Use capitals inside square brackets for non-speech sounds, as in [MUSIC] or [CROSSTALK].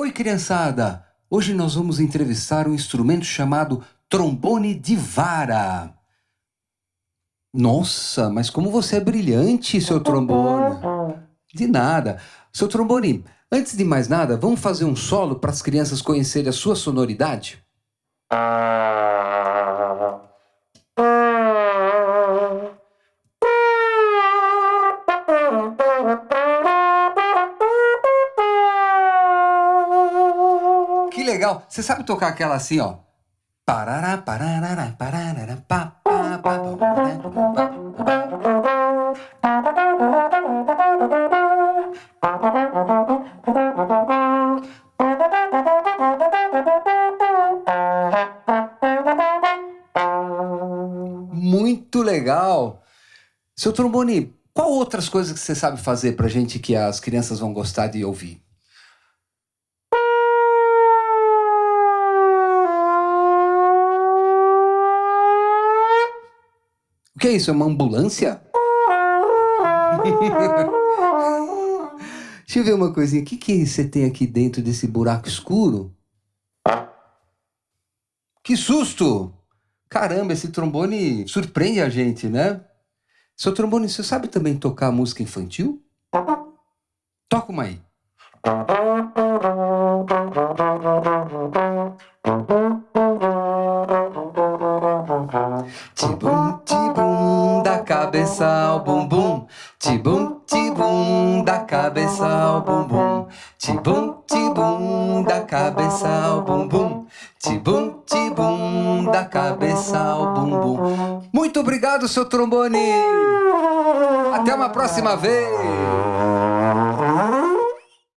Oi, criançada! Hoje nós vamos entrevistar um instrumento chamado trombone de vara. Nossa, mas como você é brilhante, seu trombone! De nada. Seu trombone, antes de mais nada, vamos fazer um solo para as crianças conhecerem a sua sonoridade? Que legal! Você sabe tocar aquela assim, ó? Parará, parará, parará, pá, pá, pá, Muito legal! Seu trombone, qual outras coisas que você sabe fazer pra gente que as crianças vão gostar de ouvir? O que é isso? É uma ambulância? [LAUGHS] Deixa eu ver uma coisinha. O que, que você tem aqui dentro desse buraco escuro? Que susto! Caramba, esse trombone surpreende a gente, né? Seu trombone, você sabe também tocar música infantil? Toca uma aí. Tibum, [LAUGHS] tibum, cabeça ao bumbum. Tibum, tibum, da cabeça ao bumbum. Tibum, tibum, da cabeça ao bumbum. Tibum, tibum, da cabeça ao bumbum. Muito obrigado, seu trombone! Até uma próxima vez!